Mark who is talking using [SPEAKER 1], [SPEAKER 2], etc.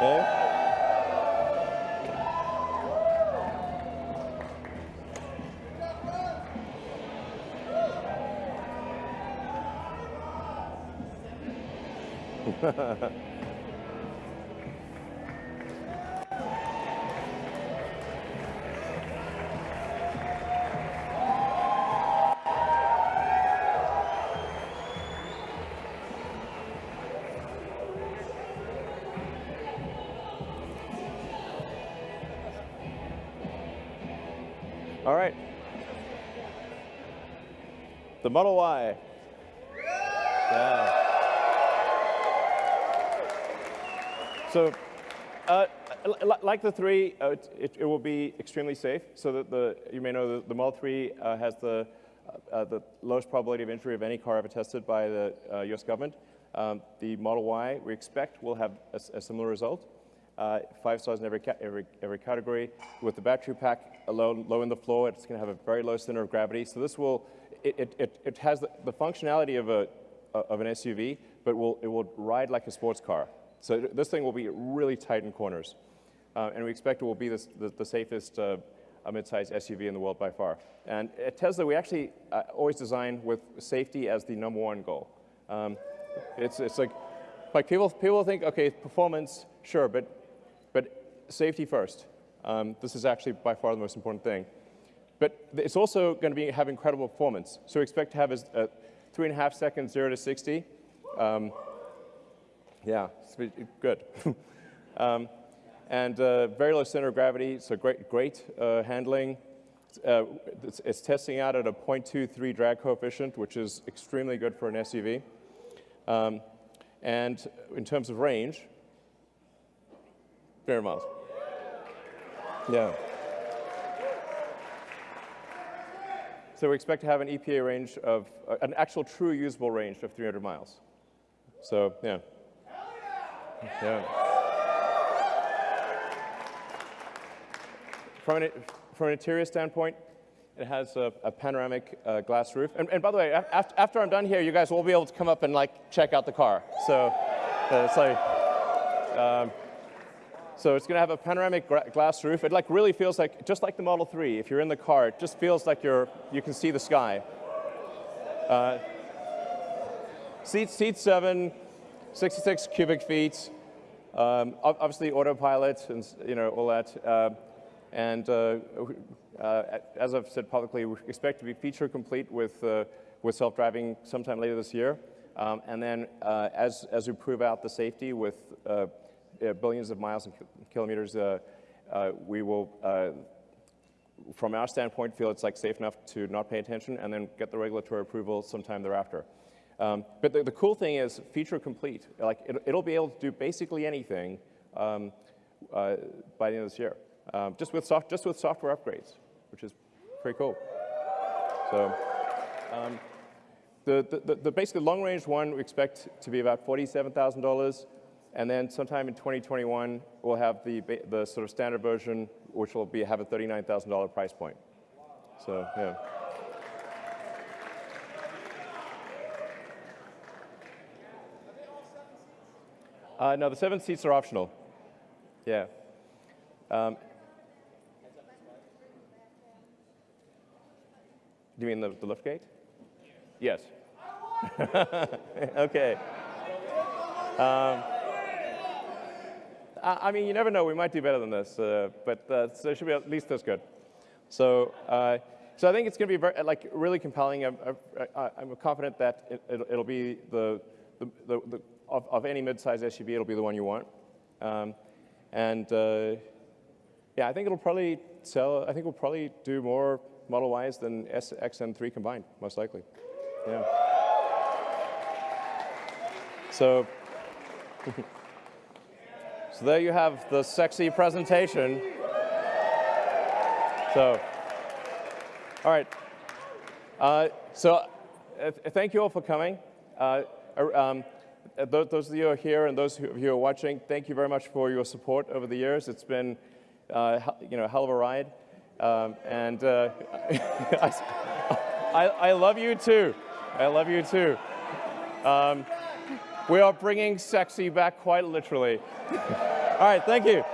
[SPEAKER 1] 있고 어? All right. The Model Y. Yeah. So, uh, like the 3, uh, it, it, will be extremely safe. So that the, you may know the, the Model 3 uh, has the, uh, the lowest probability of injury of any car ever tested by the US uh, government. Um, the Model Y, we expect, will have a, a similar result uh, five stars in every, every, every category. With the battery pack low, low in the floor, it's going to have a very low center of gravity. So this will, it, it, it has the, the functionality of, a, of an SUV, but will, it will ride like a sports car. So this thing will be really tight in corners. Uh, and we expect it will be this, the, the safest uh, mid-sized SUV in the world by far. And at Tesla, we actually uh, always design with safety as the number one goal. Um, it's, it's like, like people, people think, okay, performance, sure, but safety first. Um, this is actually by far the most important thing. But it's also going to be, have incredible performance. So we expect to have a, a three and a half seconds, zero to 60. Um, yeah, good. um, and uh, very low center of gravity, so great, great uh, handling. Uh, it's, it's, testing out at a 0.23 drag coefficient, which is extremely good for an SUV. Um, and in terms of range, very miles. Yeah. So we expect to have an EPA range of, uh, an actual true usable range of 300 miles. So, yeah. Yeah. From an, from an interior standpoint, it has a, a panoramic uh, glass roof. And, and, by the way, after, after I'm done here, you guys will be able to come up and like check out the car. So uh, it's like, um, so it's going to have a panoramic glass roof. It like really feels like, just like the Model 3, if you're in the car, it just feels like you're, you can see the sky. Uh, seat, seat 7, 66 cubic feet. Um, obviously autopilot and you know all that. Uh, and uh, uh, as I've said publicly, we expect to be feature complete with, uh, with self-driving sometime later this year. Um, and then uh, as, as we prove out the safety with billions of miles and kilometers, uh, uh, we will, from our standpoint, feel it's like safe enough to not pay attention and then get the regulatory approval sometime thereafter. Um, but the, the, cool thing is feature complete. Like it, will be able to do basically anything um, uh, by the end of this year, um, just with soft, just with software upgrades, which is pretty cool. So. Um, the, the, the, basically long range one we expect to be about $47,000. And then sometime in 2021, we'll have the, the sort of standard version, which will be, have a $39,000 price point. So, yeah. Uh, no, the seven seats are optional. Yeah. Um, do you mean the, the lift gate? Yes. okay. Um, I mean, you never know. We might do better than this, uh, but uh, so it should be at least as good. So, uh, so I think it's going to be very, like really compelling. I'm, I'm confident that it, will be the, the, the, the of, of, any mid-size SUV, it'll be the one you want. Um, and uh, yeah, I think it'll probably sell. I think we'll probably do more Model Ys than S, X, and 3 combined, most likely. Yeah. So. So there you have the sexy presentation. So, all right. Uh, so uh, thank you all for coming. Uh, um, uh, those of you who are here and those of you who are watching, thank you very much for your support over the years. It's been, uh, you know, a hell of a ride. Um, and uh, I, I, love you too. I love you too. Um, we are bringing sexy back quite literally. All right, thank you.